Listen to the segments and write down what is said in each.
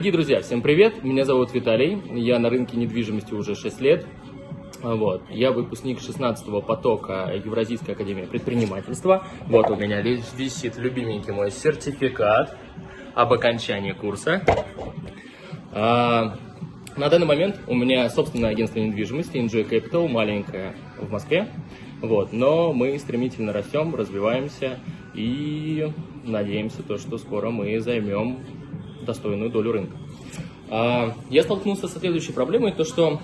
Дорогие друзья, всем привет! Меня зовут Виталий, я на рынке недвижимости уже 6 лет. Вот. Я выпускник 16-го потока Евразийской академии предпринимательства. Вот у меня висит любименький мой сертификат об окончании курса. А, на данный момент у меня собственное агентство недвижимости Enjoy Capital, маленькое в Москве. Вот. Но мы стремительно растем, развиваемся и надеемся, то, что скоро мы займем достойную долю рынка. А, я столкнулся со следующей проблемой, то что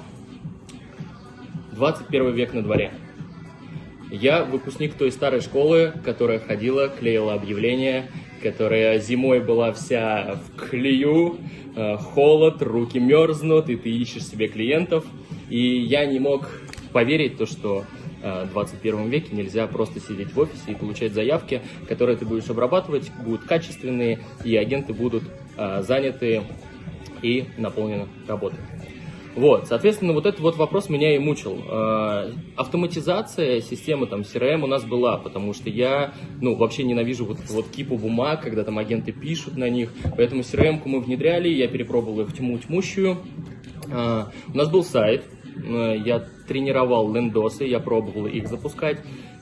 21 век на дворе. Я выпускник той старой школы, которая ходила, клеила объявления, которая зимой была вся в клею, э, холод, руки мерзнут, и ты ищешь себе клиентов. И я не мог поверить, то, что 21 веке нельзя просто сидеть в офисе и получать заявки, которые ты будешь обрабатывать, будут качественные, и агенты будут э, заняты и наполнены работой. Вот, соответственно, вот этот вот вопрос меня и мучил. Э, автоматизация системы там CRM у нас была, потому что я, ну, вообще ненавижу вот, вот кипу бумаг, когда там агенты пишут на них, поэтому CRM-ку мы внедряли, я перепробовал их тьму тьмущую. Э, у нас был сайт, Э, я тренировал лендосы, я пробовал их запускать.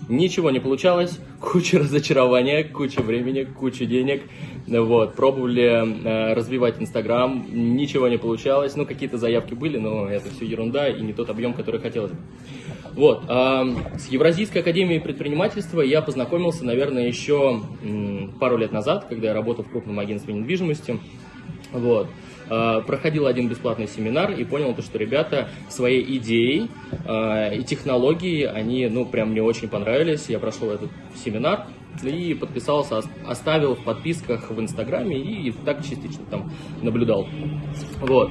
Ничего не получалось, куча разочарования, куча времени, куча денег. Вот, пробовали э, развивать Инстаграм, ничего не получалось. Ну, какие-то заявки были, но это все ерунда и не тот объем, который хотелось бы. Вот, э, с Евразийской академией предпринимательства я познакомился, наверное, еще м, пару лет назад, когда я работал в крупном агентстве недвижимости. Вот. А, проходил один бесплатный семинар и понял, то, что ребята своей идеей э, и технологией, они, ну, прям мне очень понравились. Я прошел этот семинар и подписался, оставил в подписках в Инстаграме и так частично там наблюдал. Вот.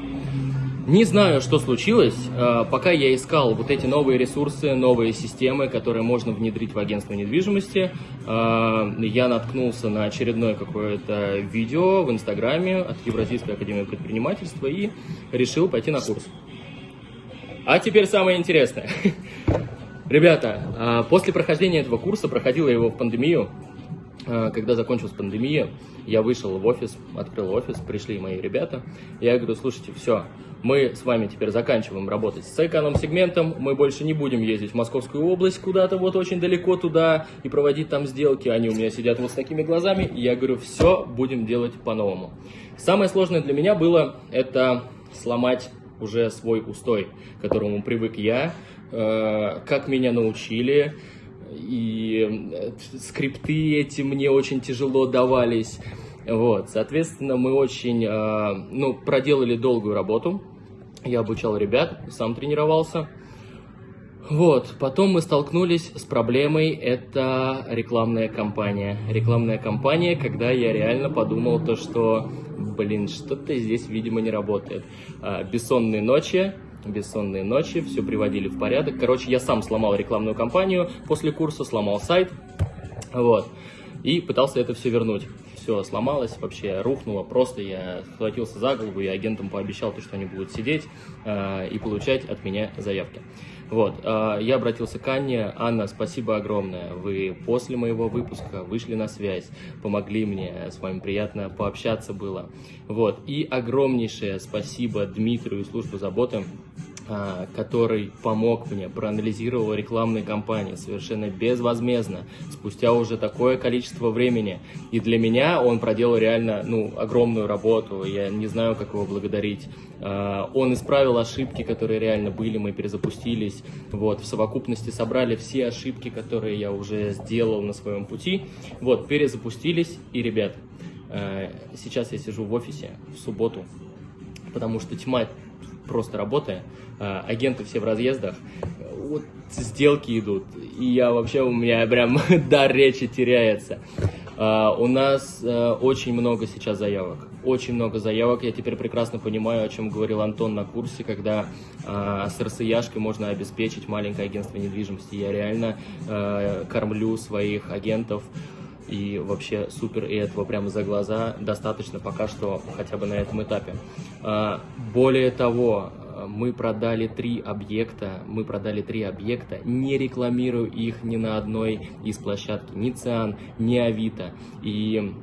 Не знаю, что случилось, а, пока я искал вот эти новые ресурсы, новые системы, которые можно внедрить в агентство недвижимости, а, я наткнулся на очередное какое-то видео в Инстаграме от Евразийской академии предпринимательства и решил пойти на курс. А теперь самое интересное. Ребята, а, после прохождения этого курса, проходила его в пандемию, когда закончилась пандемия, я вышел в офис, открыл офис, пришли мои ребята. Я говорю, слушайте, все, мы с вами теперь заканчиваем работать с эконом-сегментом, мы больше не будем ездить в Московскую область куда-то вот очень далеко туда и проводить там сделки. Они у меня сидят вот с такими глазами. И я говорю, все, будем делать по-новому. Самое сложное для меня было это сломать уже свой устой, к которому привык я, э, как меня научили, и э, скрипты эти мне очень тяжело давались. Вот, соответственно, мы очень, э, ну, проделали долгую работу. Я обучал ребят, сам тренировался. Вот, потом мы столкнулись с проблемой, это рекламная кампания. Рекламная кампания, когда я реально подумал то, что, блин, что-то здесь, видимо, не работает. А, бессонные ночи, бессонные ночи, все приводили в порядок. Короче, я сам сломал рекламную кампанию после курса, сломал сайт, вот, и пытался это все вернуть. Все сломалось, вообще рухнуло, просто я схватился за голову и агентам пообещал, то, что они будут сидеть э, и получать от меня заявки. Вот, э, я обратился к Анне. Анна, спасибо огромное. Вы после моего выпуска вышли на связь, помогли мне, с вами приятно пообщаться было. Вот, и огромнейшее спасибо Дмитрию и службу заботы который помог мне, проанализировал рекламные кампании совершенно безвозмездно, спустя уже такое количество времени. И для меня он проделал реально ну, огромную работу, я не знаю, как его благодарить. А, он исправил ошибки, которые реально были, мы перезапустились. Вот, в совокупности собрали все ошибки, которые я уже сделал на своем пути. Вот, перезапустились, и, ребят, а, сейчас я сижу в офисе в субботу, потому что тьма просто работая, а, агенты все в разъездах, вот сделки идут, и я вообще, у меня прям дар речи теряется. А, у нас а, очень много сейчас заявок, очень много заявок, я теперь прекрасно понимаю, о чем говорил Антон на курсе, когда с РСЯшкой можно обеспечить маленькое агентство недвижимости. Я реально кормлю своих агентов, и вообще супер, и этого прямо за глаза достаточно пока что хотя бы на этом этапе. А, более того, мы продали три объекта, мы продали три объекта, не рекламирую их ни на одной из площадок, ни Циан, ни Авито. И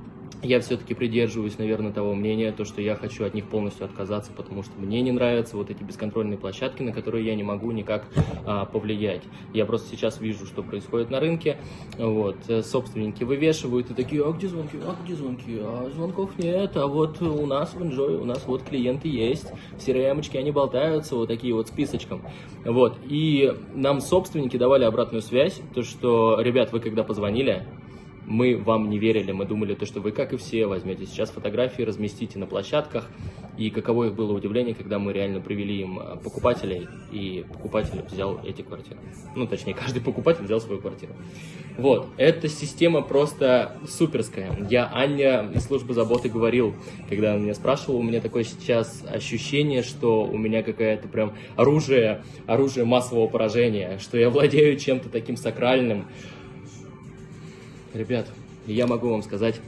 я все-таки придерживаюсь, наверное, того мнения, то, что я хочу от них полностью отказаться, потому что мне не нравятся вот эти бесконтрольные площадки, на которые я не могу никак а, повлиять. Я просто сейчас вижу, что происходит на рынке, вот, собственники вывешивают и такие, а где звонки, а где звонки, а звонков нет, а вот у нас в Enjoy, у нас вот клиенты есть, в crm они болтаются, вот такие вот списочком, вот, и нам собственники давали обратную связь, то, что, ребят, вы когда позвонили, мы вам не верили, мы думали, то, что вы, как и все, возьмете сейчас фотографии, разместите на площадках, и каково их было удивление, когда мы реально привели им а, покупателей, и покупатель взял эти квартиры. Ну, точнее, каждый покупатель взял свою квартиру. Вот, эта система просто суперская. Я Аня из службы заботы говорил, когда он меня спрашивал, у меня такое сейчас ощущение, что у меня какое-то прям оружие, оружие массового поражения, что я владею чем-то таким сакральным, Ребят, я могу вам сказать,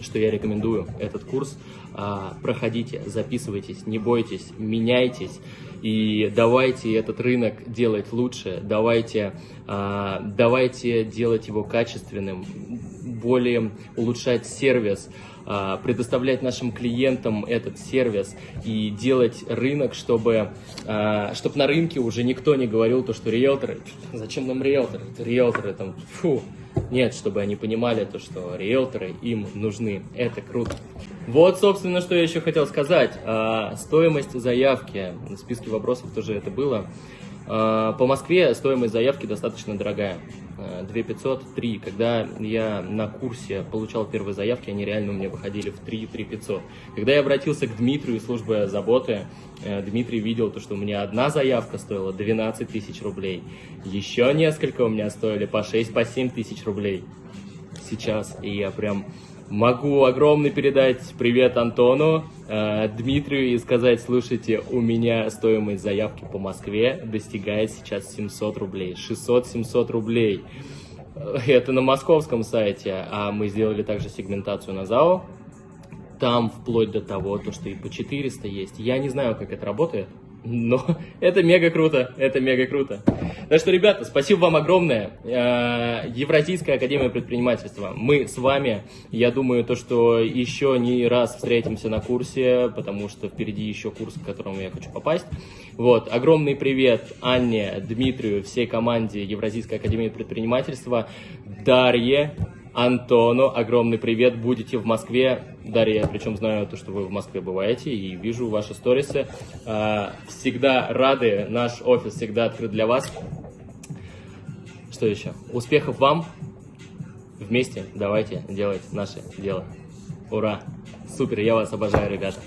что я рекомендую этот курс. А, проходите, записывайтесь, не бойтесь, меняйтесь и давайте этот рынок делать лучше, давайте, а, давайте делать его качественным, более улучшать сервис, а, предоставлять нашим клиентам этот сервис и делать рынок, чтобы, чтобы на рынке уже никто не говорил то, что риэлторы, зачем нам риэлторы, риэлторы там, фу, нет, чтобы они понимали то, что риэлторы им нужны. Это круто. Вот, собственно, что я еще хотел сказать. А, стоимость заявки. В списке вопросов тоже это было. А, по Москве стоимость заявки достаточно дорогая. 2500, а, 3. Когда я на курсе получал первые заявки, они реально у меня выходили в 3, 3 500. Когда я обратился к Дмитрию из службы заботы, э, Дмитрий видел то, что у меня одна заявка стоила 12 тысяч рублей. Еще несколько у меня стоили по 6, по 7 тысяч рублей. Сейчас. И я прям Могу огромный передать привет Антону, э, Дмитрию и сказать, слушайте, у меня стоимость заявки по Москве достигает сейчас 700 рублей, 600-700 рублей. Э, это на московском сайте, а мы сделали также сегментацию на ЗАО. Там вплоть до того, то, что и по 400 есть. Я не знаю, как это работает, но это мега круто, это мега круто. Так что, ребята, спасибо вам огромное. Э, Евразийская академия предпринимательства. Мы с вами, я думаю, то, что еще не раз встретимся на курсе, потому что впереди еще курс, к которому я хочу попасть. Вот, огромный привет Анне, Дмитрию, всей команде Евразийской академии предпринимательства, Дарье, Антону огромный привет. Будете в Москве. Дарья, причем знаю то, что вы в Москве бываете и вижу ваши сторисы. А, всегда рады. Наш офис всегда открыт для вас. Что еще? Успехов вам. Вместе давайте делать наше дело. Ура! Супер, я вас обожаю, ребята.